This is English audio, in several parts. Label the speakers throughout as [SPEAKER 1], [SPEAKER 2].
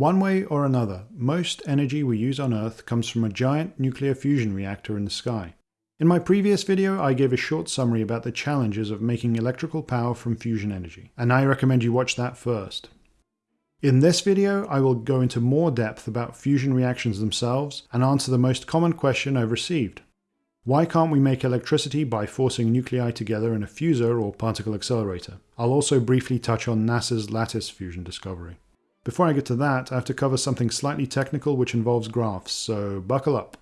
[SPEAKER 1] One way or another, most energy we use on Earth comes from a giant nuclear fusion reactor in the sky. In my previous video, I gave a short summary about the challenges of making electrical power from fusion energy, and I recommend you watch that first. In this video, I will go into more depth about fusion reactions themselves and answer the most common question I've received. Why can't we make electricity by forcing nuclei together in a fusor or particle accelerator? I'll also briefly touch on NASA's lattice fusion discovery. Before I get to that, I have to cover something slightly technical which involves graphs, so buckle up.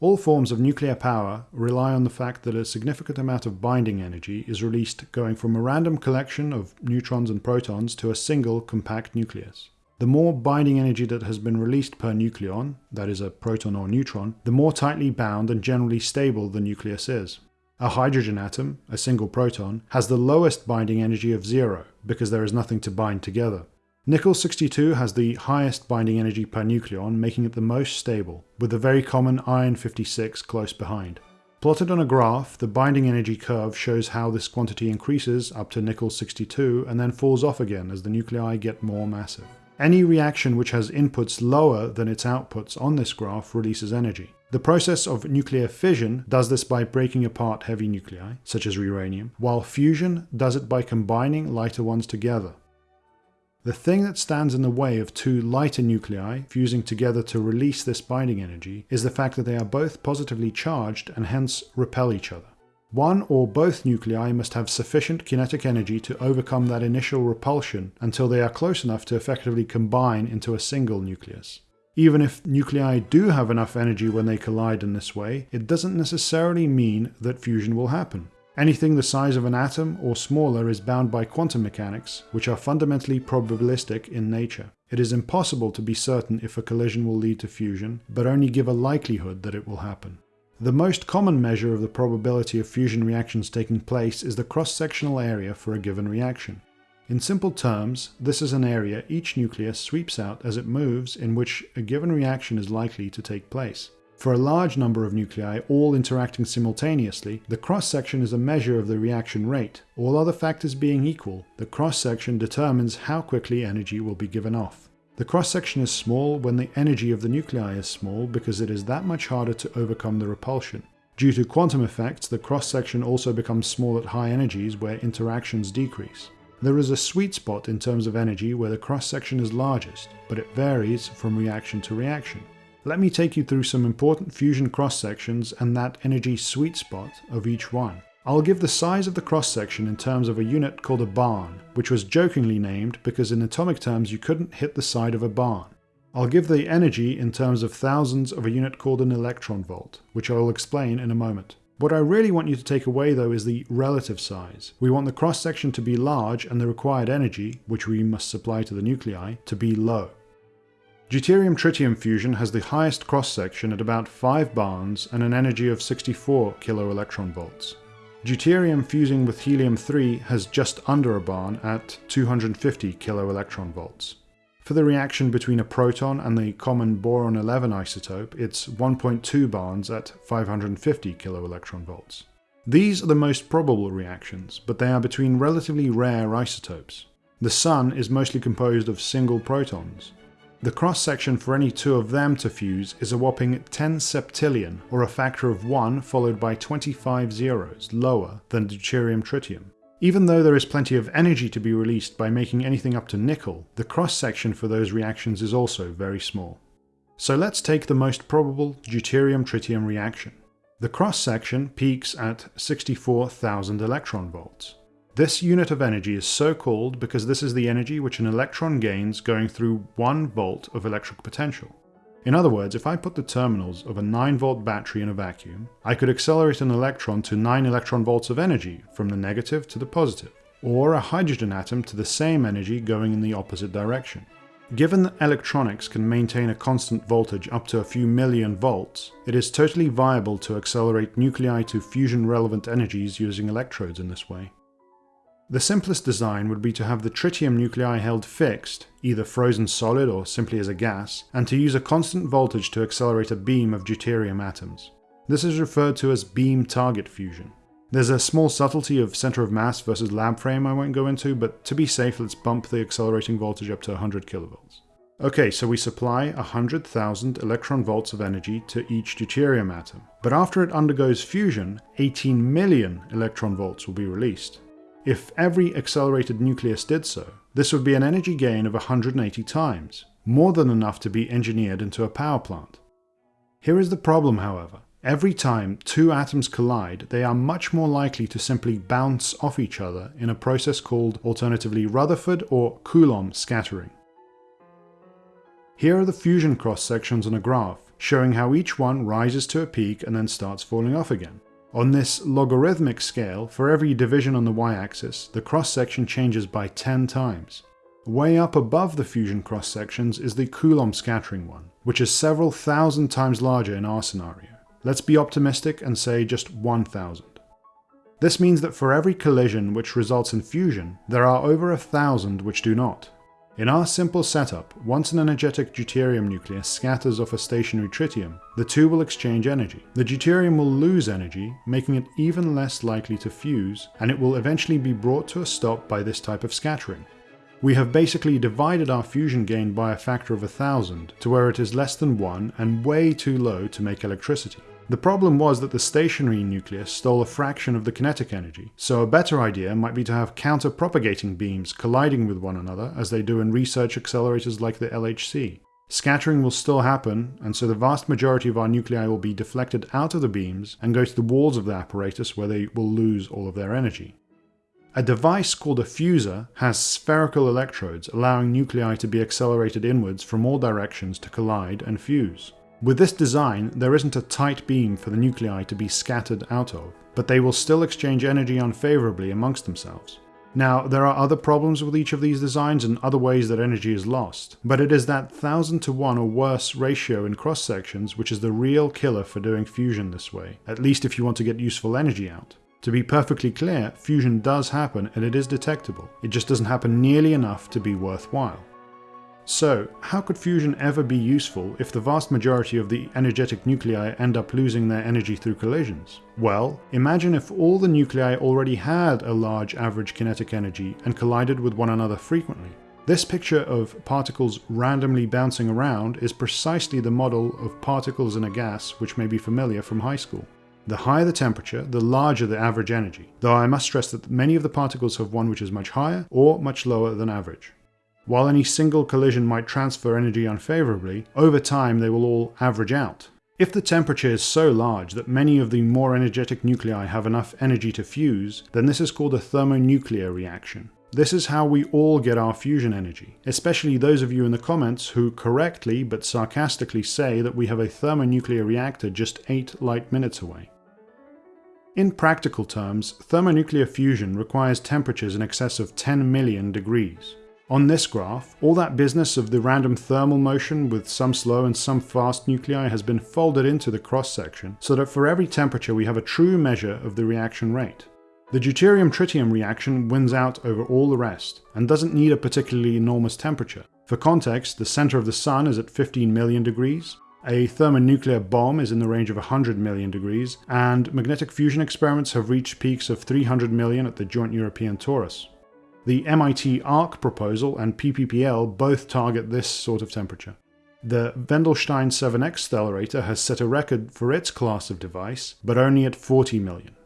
[SPEAKER 1] All forms of nuclear power rely on the fact that a significant amount of binding energy is released going from a random collection of neutrons and protons to a single compact nucleus. The more binding energy that has been released per nucleon, that is a proton or neutron, the more tightly bound and generally stable the nucleus is. A hydrogen atom, a single proton, has the lowest binding energy of zero because there is nothing to bind together. Nickel-62 has the highest binding energy per nucleon, making it the most stable, with the very common iron-56 close behind. Plotted on a graph, the binding energy curve shows how this quantity increases up to nickel-62 and then falls off again as the nuclei get more massive. Any reaction which has inputs lower than its outputs on this graph releases energy. The process of nuclear fission does this by breaking apart heavy nuclei, such as uranium, while fusion does it by combining lighter ones together. The thing that stands in the way of two lighter nuclei fusing together to release this binding energy is the fact that they are both positively charged and hence repel each other. One or both nuclei must have sufficient kinetic energy to overcome that initial repulsion until they are close enough to effectively combine into a single nucleus. Even if nuclei do have enough energy when they collide in this way, it doesn't necessarily mean that fusion will happen. Anything the size of an atom or smaller is bound by quantum mechanics, which are fundamentally probabilistic in nature. It is impossible to be certain if a collision will lead to fusion, but only give a likelihood that it will happen. The most common measure of the probability of fusion reactions taking place is the cross-sectional area for a given reaction. In simple terms, this is an area each nucleus sweeps out as it moves in which a given reaction is likely to take place. For a large number of nuclei all interacting simultaneously, the cross-section is a measure of the reaction rate. All other factors being equal, the cross-section determines how quickly energy will be given off. The cross-section is small when the energy of the nuclei is small because it is that much harder to overcome the repulsion. Due to quantum effects, the cross-section also becomes small at high energies where interactions decrease. There is a sweet spot in terms of energy where the cross-section is largest, but it varies from reaction to reaction. Let me take you through some important fusion cross-sections and that energy sweet spot of each one. I'll give the size of the cross-section in terms of a unit called a barn, which was jokingly named because in atomic terms you couldn't hit the side of a barn. I'll give the energy in terms of thousands of a unit called an electron volt, which I will explain in a moment. What I really want you to take away though is the relative size. We want the cross-section to be large and the required energy, which we must supply to the nuclei, to be low. Deuterium-tritium fusion has the highest cross-section at about 5 barns and an energy of 64 kiloelectronvolts. Deuterium fusing with helium-3 has just under a barn at 250 kiloelectronvolts. For the reaction between a proton and the common boron-11 isotope, it's 1.2 barns at 550 kiloelectronvolts. These are the most probable reactions, but they are between relatively rare isotopes. The Sun is mostly composed of single protons, the cross-section for any two of them to fuse is a whopping 10 septillion, or a factor of 1 followed by 25 zeros, lower than deuterium-tritium. Even though there is plenty of energy to be released by making anything up to nickel, the cross-section for those reactions is also very small. So let's take the most probable deuterium-tritium reaction. The cross-section peaks at 64,000 electron volts. This unit of energy is so called because this is the energy which an electron gains going through 1 volt of electric potential. In other words, if I put the terminals of a 9 volt battery in a vacuum, I could accelerate an electron to 9 electron volts of energy from the negative to the positive, or a hydrogen atom to the same energy going in the opposite direction. Given that electronics can maintain a constant voltage up to a few million volts, it is totally viable to accelerate nuclei to fusion relevant energies using electrodes in this way. The simplest design would be to have the tritium nuclei held fixed, either frozen solid or simply as a gas, and to use a constant voltage to accelerate a beam of deuterium atoms. This is referred to as beam target fusion. There's a small subtlety of center of mass versus lab frame I won't go into, but to be safe let's bump the accelerating voltage up to 100 kilovolts. Okay, so we supply 100,000 electron volts of energy to each deuterium atom. But after it undergoes fusion, 18 million electron volts will be released. If every accelerated nucleus did so, this would be an energy gain of 180 times, more than enough to be engineered into a power plant. Here is the problem, however. Every time two atoms collide, they are much more likely to simply bounce off each other in a process called alternatively Rutherford or Coulomb scattering. Here are the fusion cross sections on a graph, showing how each one rises to a peak and then starts falling off again. On this logarithmic scale, for every division on the y-axis, the cross-section changes by 10 times. Way up above the fusion cross-sections is the Coulomb scattering one, which is several thousand times larger in our scenario. Let's be optimistic and say just 1000. This means that for every collision which results in fusion, there are over a thousand which do not. In our simple setup, once an energetic deuterium nucleus scatters off a stationary tritium, the two will exchange energy. The deuterium will lose energy, making it even less likely to fuse, and it will eventually be brought to a stop by this type of scattering. We have basically divided our fusion gain by a factor of a thousand, to where it is less than 1 and way too low to make electricity. The problem was that the stationary nucleus stole a fraction of the kinetic energy, so a better idea might be to have counter-propagating beams colliding with one another as they do in research accelerators like the LHC. Scattering will still happen, and so the vast majority of our nuclei will be deflected out of the beams and go to the walls of the apparatus where they will lose all of their energy. A device called a fusor has spherical electrodes allowing nuclei to be accelerated inwards from all directions to collide and fuse. With this design, there isn't a tight beam for the nuclei to be scattered out of, but they will still exchange energy unfavorably amongst themselves. Now, there are other problems with each of these designs and other ways that energy is lost, but it is that 1000 to 1 or worse ratio in cross sections which is the real killer for doing fusion this way, at least if you want to get useful energy out. To be perfectly clear, fusion does happen and it is detectable, it just doesn't happen nearly enough to be worthwhile. So, how could fusion ever be useful if the vast majority of the energetic nuclei end up losing their energy through collisions? Well, imagine if all the nuclei already had a large average kinetic energy and collided with one another frequently. This picture of particles randomly bouncing around is precisely the model of particles in a gas which may be familiar from high school. The higher the temperature, the larger the average energy, though I must stress that many of the particles have one which is much higher or much lower than average. While any single collision might transfer energy unfavorably, over time they will all average out. If the temperature is so large that many of the more energetic nuclei have enough energy to fuse, then this is called a thermonuclear reaction. This is how we all get our fusion energy, especially those of you in the comments who correctly but sarcastically say that we have a thermonuclear reactor just 8 light minutes away. In practical terms, thermonuclear fusion requires temperatures in excess of 10 million degrees. On this graph, all that business of the random thermal motion with some slow and some fast nuclei has been folded into the cross-section, so that for every temperature we have a true measure of the reaction rate. The deuterium-tritium reaction wins out over all the rest, and doesn't need a particularly enormous temperature. For context, the center of the sun is at 15 million degrees, a thermonuclear bomb is in the range of 100 million degrees, and magnetic fusion experiments have reached peaks of 300 million at the Joint European Torus. The MIT ARC proposal and PPPL both target this sort of temperature. The Wendelstein 7X stellarator has set a record for its class of device, but only at 40 million.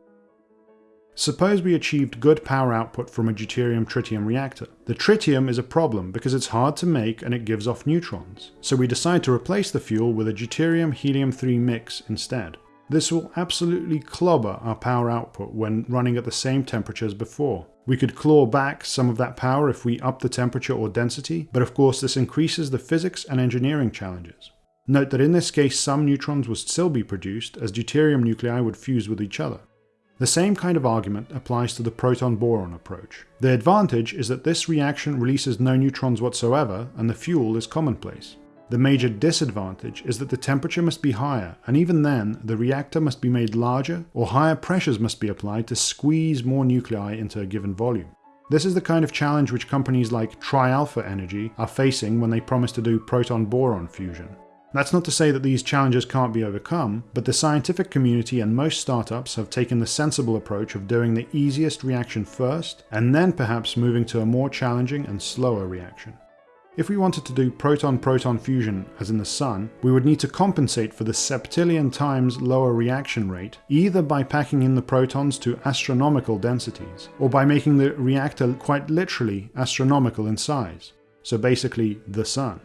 [SPEAKER 1] Suppose we achieved good power output from a deuterium-tritium reactor. The tritium is a problem because it's hard to make and it gives off neutrons, so we decide to replace the fuel with a deuterium-helium-3 mix instead. This will absolutely clobber our power output when running at the same temperature as before. We could claw back some of that power if we up the temperature or density, but of course this increases the physics and engineering challenges. Note that in this case some neutrons would still be produced as deuterium nuclei would fuse with each other. The same kind of argument applies to the proton-boron approach. The advantage is that this reaction releases no neutrons whatsoever and the fuel is commonplace. The major disadvantage is that the temperature must be higher, and even then, the reactor must be made larger or higher pressures must be applied to squeeze more nuclei into a given volume. This is the kind of challenge which companies like TriAlpha Energy are facing when they promise to do proton-boron fusion. That's not to say that these challenges can't be overcome, but the scientific community and most startups have taken the sensible approach of doing the easiest reaction first, and then perhaps moving to a more challenging and slower reaction. If we wanted to do proton-proton fusion as in the Sun, we would need to compensate for the septillion times lower reaction rate, either by packing in the protons to astronomical densities, or by making the reactor quite literally astronomical in size. So basically, the Sun.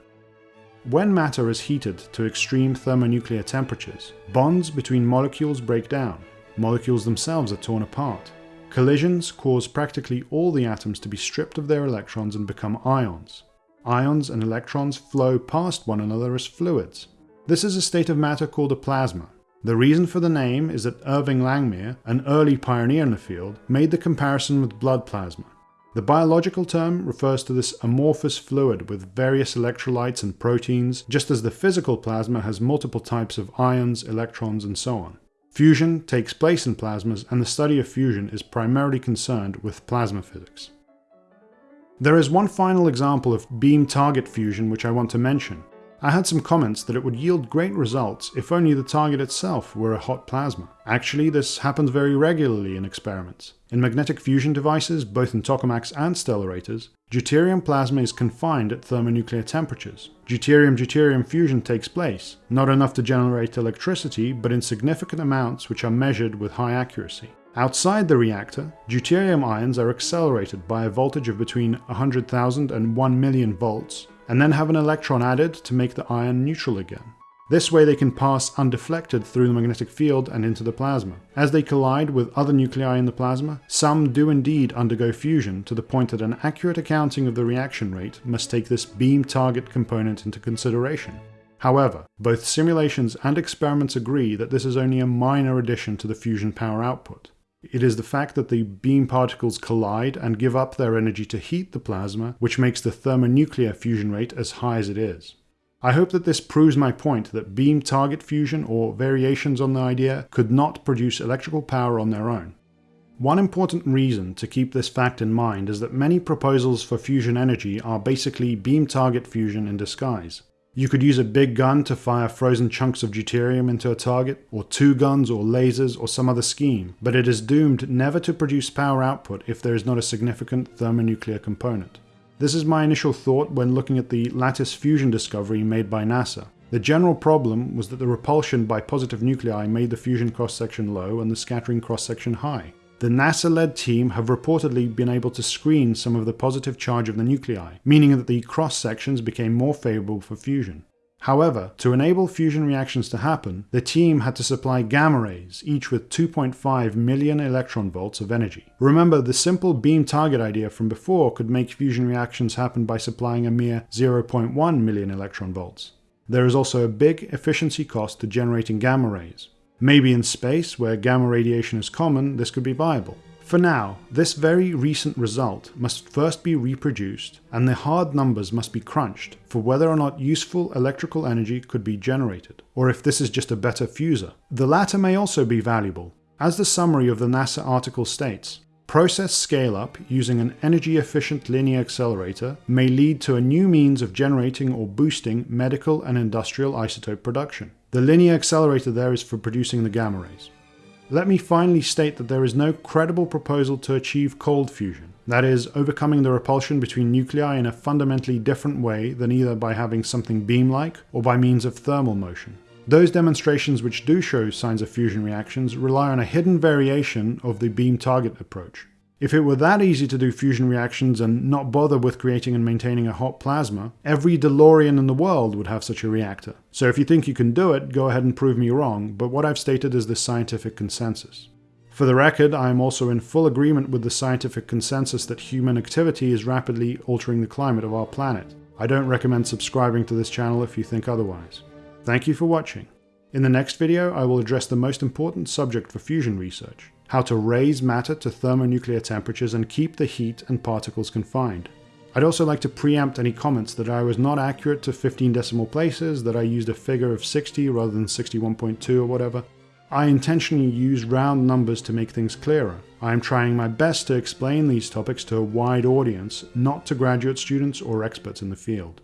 [SPEAKER 1] When matter is heated to extreme thermonuclear temperatures, bonds between molecules break down. Molecules themselves are torn apart. Collisions cause practically all the atoms to be stripped of their electrons and become ions. Ions and electrons flow past one another as fluids. This is a state of matter called a plasma. The reason for the name is that Irving Langmuir, an early pioneer in the field, made the comparison with blood plasma. The biological term refers to this amorphous fluid with various electrolytes and proteins, just as the physical plasma has multiple types of ions, electrons, and so on. Fusion takes place in plasmas, and the study of fusion is primarily concerned with plasma physics. There is one final example of beam target fusion which I want to mention. I had some comments that it would yield great results if only the target itself were a hot plasma. Actually, this happens very regularly in experiments. In magnetic fusion devices, both in tokamaks and stellarators, deuterium plasma is confined at thermonuclear temperatures. Deuterium-deuterium fusion takes place, not enough to generate electricity, but in significant amounts which are measured with high accuracy. Outside the reactor, deuterium ions are accelerated by a voltage of between 100,000 and 1 million volts, and then have an electron added to make the ion neutral again. This way they can pass undeflected through the magnetic field and into the plasma. As they collide with other nuclei in the plasma, some do indeed undergo fusion to the point that an accurate accounting of the reaction rate must take this beam target component into consideration. However, both simulations and experiments agree that this is only a minor addition to the fusion power output. It is the fact that the beam particles collide and give up their energy to heat the plasma which makes the thermonuclear fusion rate as high as it is. I hope that this proves my point that beam target fusion or variations on the idea could not produce electrical power on their own. One important reason to keep this fact in mind is that many proposals for fusion energy are basically beam target fusion in disguise. You could use a big gun to fire frozen chunks of deuterium into a target, or two guns or lasers or some other scheme, but it is doomed never to produce power output if there is not a significant thermonuclear component. This is my initial thought when looking at the lattice fusion discovery made by NASA. The general problem was that the repulsion by positive nuclei made the fusion cross-section low and the scattering cross-section high. The NASA-led team have reportedly been able to screen some of the positive charge of the nuclei, meaning that the cross-sections became more favourable for fusion. However, to enable fusion reactions to happen, the team had to supply gamma rays, each with 2.5 million electron volts of energy. Remember, the simple beam target idea from before could make fusion reactions happen by supplying a mere 0.1 million electron volts. There is also a big efficiency cost to generating gamma rays. Maybe in space, where gamma radiation is common, this could be viable. For now, this very recent result must first be reproduced, and the hard numbers must be crunched for whether or not useful electrical energy could be generated, or if this is just a better fusor. The latter may also be valuable. As the summary of the NASA article states, Process scale-up using an energy-efficient linear accelerator may lead to a new means of generating or boosting medical and industrial isotope production. The linear accelerator there is for producing the gamma rays. Let me finally state that there is no credible proposal to achieve cold fusion, that is, overcoming the repulsion between nuclei in a fundamentally different way than either by having something beam-like or by means of thermal motion. Those demonstrations which do show signs of fusion reactions rely on a hidden variation of the beam target approach. If it were that easy to do fusion reactions and not bother with creating and maintaining a hot plasma, every DeLorean in the world would have such a reactor. So if you think you can do it, go ahead and prove me wrong, but what I've stated is the scientific consensus. For the record, I am also in full agreement with the scientific consensus that human activity is rapidly altering the climate of our planet. I don't recommend subscribing to this channel if you think otherwise. Thank you for watching. In the next video, I will address the most important subject for fusion research, how to raise matter to thermonuclear temperatures and keep the heat and particles confined. I'd also like to preempt any comments that I was not accurate to 15 decimal places, that I used a figure of 60 rather than 61.2 or whatever. I intentionally use round numbers to make things clearer. I am trying my best to explain these topics to a wide audience, not to graduate students or experts in the field.